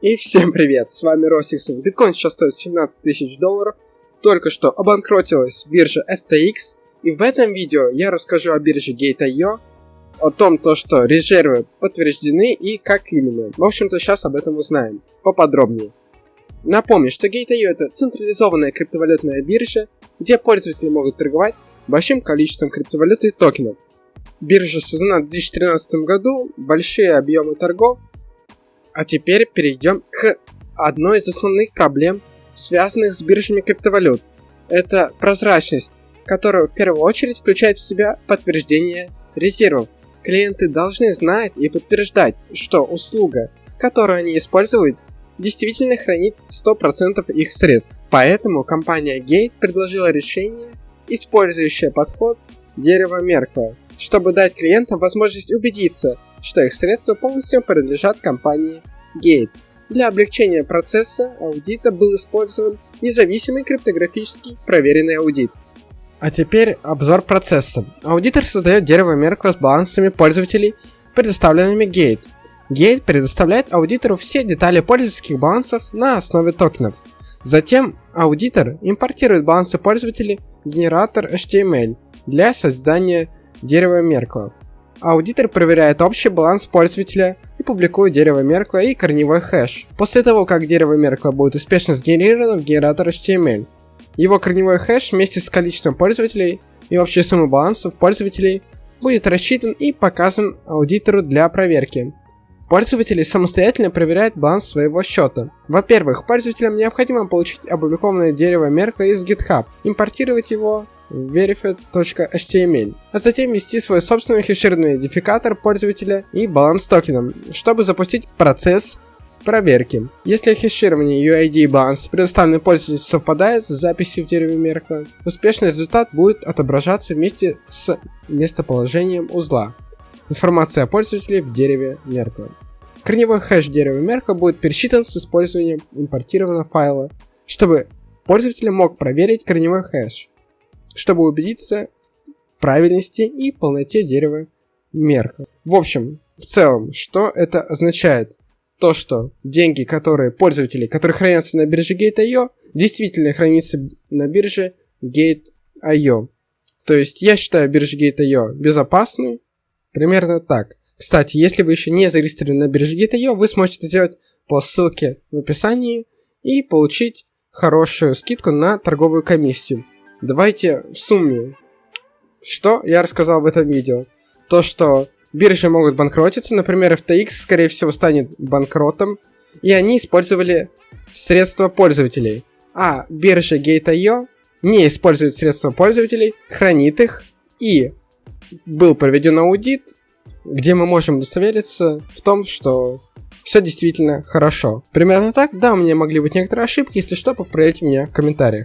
И всем привет, с вами Росиксон. Биткоин сейчас стоит 17 тысяч долларов. Только что обанкротилась биржа FTX. И в этом видео я расскажу о бирже Gate.io, о том, то, что резервы подтверждены и как именно. В общем-то, сейчас об этом узнаем поподробнее. Напомню, что Gate.io это централизованная криптовалютная биржа, где пользователи могут торговать большим количеством криптовалюты и токенов. Биржа создана в 2013 году, большие объемы торгов, а теперь перейдем к одной из основных проблем, связанных с биржами криптовалют. Это прозрачность, которая в первую очередь включает в себя подтверждение резервов. Клиенты должны знать и подтверждать, что услуга, которую они используют, действительно хранит 100% их средств. Поэтому компания Gate предложила решение, использующее подход дерева Меркла, чтобы дать клиентам возможность убедиться, что их средства полностью принадлежат компании Gate. Для облегчения процесса аудита был использован независимый криптографический проверенный аудит. А теперь обзор процесса. Аудитор создает дерево Меркла с балансами пользователей, предоставленными Gate. Gate предоставляет аудитору все детали пользовательских балансов на основе токенов. Затем аудитор импортирует балансы пользователей в генератор HTML для создания дерева Меркла. Аудитор проверяет общий баланс пользователя и публикует дерево Меркла и корневой хэш. После того, как дерево Меркла будет успешно сгенерировано в генератор HTML, его корневой хэш вместе с количеством пользователей и общей суммой балансов пользователей будет рассчитан и показан аудитору для проверки. Пользователи самостоятельно проверяют баланс своего счета. Во-первых, пользователям необходимо получить опубликованное дерево Меркла из GitHub, импортировать его verified.html, а затем ввести свой собственный хешированный идентификатор пользователя и баланс токеном, чтобы запустить процесс проверки. Если хеширование UID и баланс предоставленный пользователю совпадает с записью в дереве Меркла, успешный результат будет отображаться вместе с местоположением узла. Информация о пользователе в дереве Меркла. Корневой хэш дерева Меркла будет пересчитан с использованием импортированного файла, чтобы пользователь мог проверить корневой хэш чтобы убедиться в правильности и полноте дерева мерка. В общем, в целом, что это означает? То, что деньги, которые пользователи, которые хранятся на бирже Gate.io, действительно хранятся на бирже Gate.io. То есть я считаю биржу Gate.io безопасной, примерно так. Кстати, если вы еще не зарегистрированы на бирже Gate.io, вы сможете сделать по ссылке в описании и получить хорошую скидку на торговую комиссию. Давайте в сумме. Что я рассказал в этом видео? То, что биржи могут банкротиться, например, FTX, скорее всего, станет банкротом, и они использовали средства пользователей. А биржа Gate.io не использует средства пользователей, хранит их, и был проведен аудит, где мы можем удостовериться в том, что все действительно хорошо. Примерно так, да, у меня могли быть некоторые ошибки, если что, поправьте меня в комментариях.